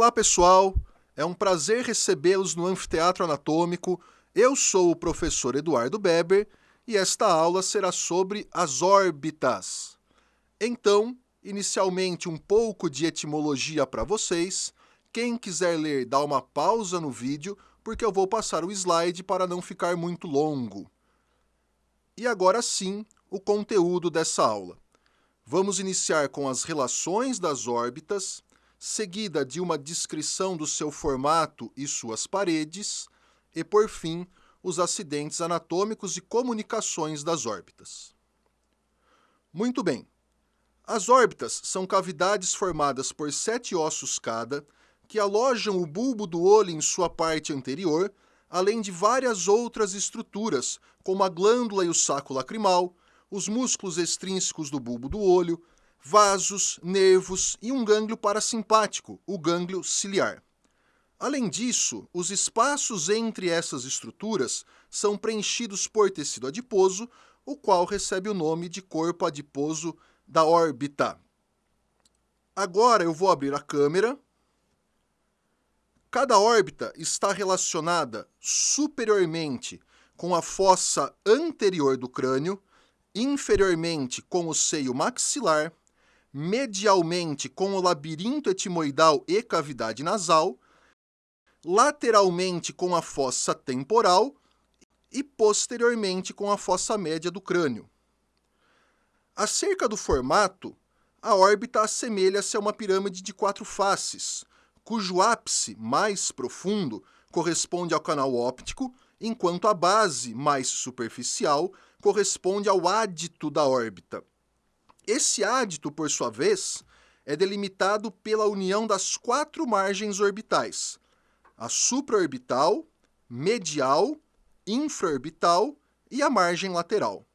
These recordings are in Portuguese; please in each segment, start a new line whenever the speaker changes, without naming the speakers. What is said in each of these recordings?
Olá pessoal, é um prazer recebê-los no Anfiteatro Anatômico. Eu sou o professor Eduardo Beber e esta aula será sobre as órbitas. Então, inicialmente um pouco de etimologia para vocês. Quem quiser ler, dá uma pausa no vídeo, porque eu vou passar o slide para não ficar muito longo. E agora sim, o conteúdo dessa aula. Vamos iniciar com as relações das órbitas, seguida de uma descrição do seu formato e suas paredes, e, por fim, os acidentes anatômicos e comunicações das órbitas. Muito bem. As órbitas são cavidades formadas por sete ossos cada, que alojam o bulbo do olho em sua parte anterior, além de várias outras estruturas, como a glândula e o saco lacrimal, os músculos extrínsecos do bulbo do olho, vasos, nervos e um gânglio parasimpático, o gânglio ciliar. Além disso, os espaços entre essas estruturas são preenchidos por tecido adiposo, o qual recebe o nome de corpo adiposo da órbita. Agora eu vou abrir a câmera. Cada órbita está relacionada superiormente com a fossa anterior do crânio, inferiormente com o seio maxilar, medialmente com o labirinto etimoidal e cavidade nasal, lateralmente com a fossa temporal e posteriormente com a fossa média do crânio. Acerca do formato, a órbita assemelha-se a uma pirâmide de quatro faces, cujo ápice mais profundo corresponde ao canal óptico, enquanto a base mais superficial corresponde ao ádito da órbita. Esse ádito, por sua vez, é delimitado pela união das quatro margens orbitais, a supraorbital, medial, infraorbital e a margem lateral.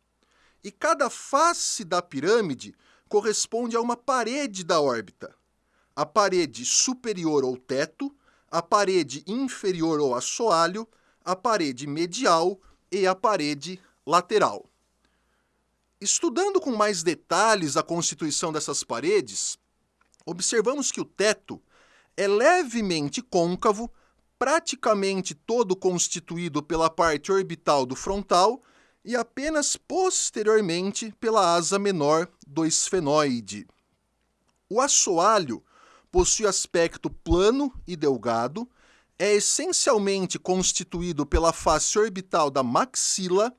E cada face da pirâmide corresponde a uma parede da órbita. A parede superior ou teto, a parede inferior ou assoalho, a parede medial e a parede lateral. Estudando com mais detalhes a constituição dessas paredes, observamos que o teto é levemente côncavo, praticamente todo constituído pela parte orbital do frontal e apenas posteriormente pela asa menor do esfenoide. O assoalho possui aspecto plano e delgado, é essencialmente constituído pela face orbital da maxila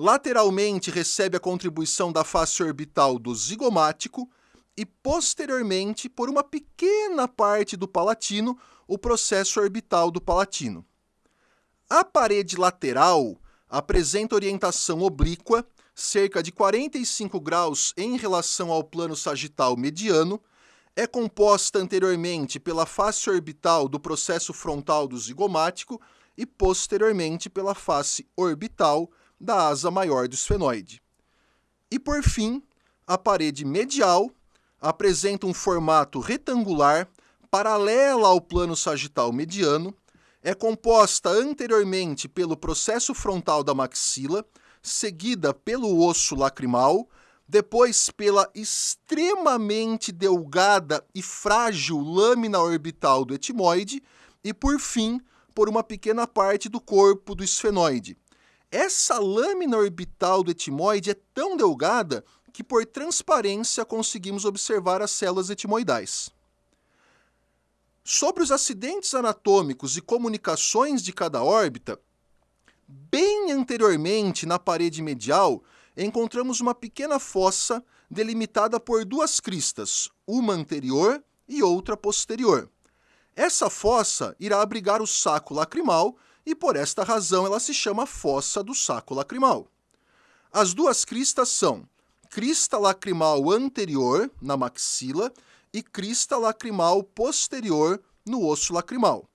lateralmente recebe a contribuição da face orbital do zigomático e posteriormente, por uma pequena parte do palatino, o processo orbital do palatino. A parede lateral apresenta orientação oblíqua, cerca de 45 graus em relação ao plano sagital mediano, é composta anteriormente pela face orbital do processo frontal do zigomático e posteriormente pela face orbital da asa maior do esfenoide. E por fim, a parede medial apresenta um formato retangular paralela ao plano sagital mediano, é composta anteriormente pelo processo frontal da maxila, seguida pelo osso lacrimal, depois pela extremamente delgada e frágil lâmina orbital do etimoide e, por fim, por uma pequena parte do corpo do esfenoide, essa lâmina orbital do etimoide é tão delgada que por transparência conseguimos observar as células etimoidais. Sobre os acidentes anatômicos e comunicações de cada órbita, bem anteriormente na parede medial, encontramos uma pequena fossa delimitada por duas cristas, uma anterior e outra posterior. Essa fossa irá abrigar o saco lacrimal e por esta razão ela se chama fossa do saco lacrimal. As duas cristas são crista lacrimal anterior, na maxila, e crista lacrimal posterior, no osso lacrimal.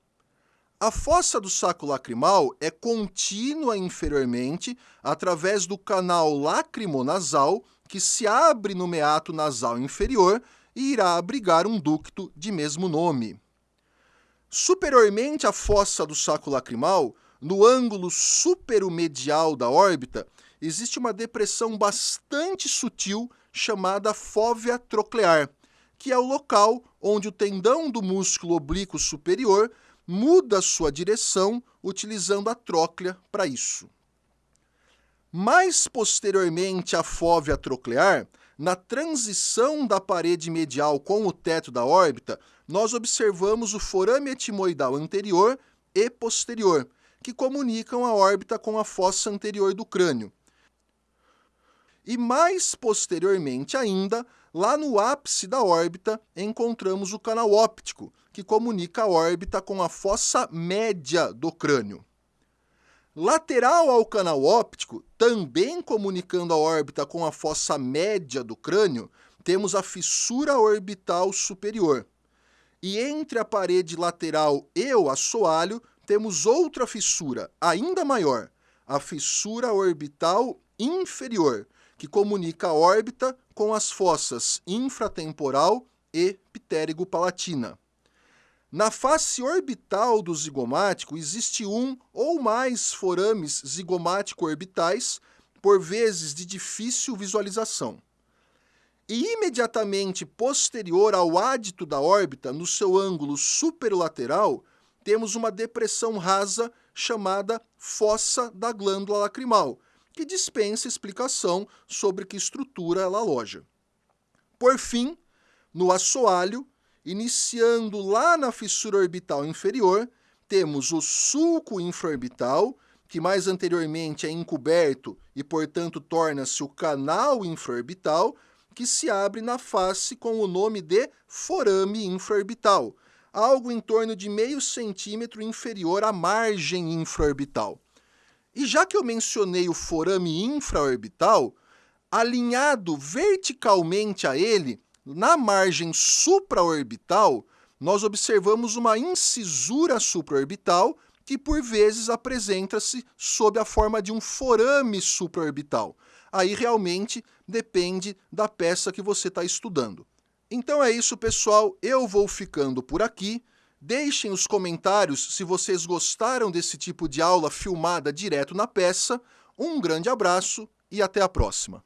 A fossa do saco lacrimal é contínua inferiormente através do canal lacrimonasal, que se abre no meato nasal inferior e irá abrigar um ducto de mesmo nome. Superiormente à fossa do saco lacrimal, no ângulo superomedial da órbita, existe uma depressão bastante sutil chamada fóvea troclear, que é o local onde o tendão do músculo oblíquo superior muda sua direção utilizando a tróclea para isso. Mais posteriormente à fóvea troclear, na transição da parede medial com o teto da órbita, nós observamos o forame etimoidal anterior e posterior, que comunicam a órbita com a fossa anterior do crânio. E mais posteriormente ainda, lá no ápice da órbita, encontramos o canal óptico, que comunica a órbita com a fossa média do crânio. Lateral ao canal óptico, também comunicando a órbita com a fossa média do crânio, temos a fissura orbital superior. E entre a parede lateral e o assoalho, temos outra fissura, ainda maior, a fissura orbital inferior, que comunica a órbita com as fossas infratemporal e ptérigo-palatina. Na face orbital do zigomático existe um ou mais forames zigomático-orbitais, por vezes de difícil visualização. E imediatamente posterior ao ádito da órbita, no seu ângulo superolateral, temos uma depressão rasa chamada fossa da glândula lacrimal, que dispensa explicação sobre que estrutura ela aloja. Por fim, no assoalho, Iniciando lá na fissura orbital inferior, temos o sulco infraorbital, que mais anteriormente é encoberto e, portanto, torna-se o canal infraorbital, que se abre na face com o nome de forame infraorbital, algo em torno de meio centímetro inferior à margem infraorbital. E já que eu mencionei o forame infraorbital, alinhado verticalmente a ele na margem supraorbital, nós observamos uma incisura supraorbital que por vezes apresenta-se sob a forma de um forame supraorbital. Aí realmente depende da peça que você está estudando. Então é isso, pessoal. Eu vou ficando por aqui. Deixem os comentários se vocês gostaram desse tipo de aula filmada direto na peça. Um grande abraço e até a próxima.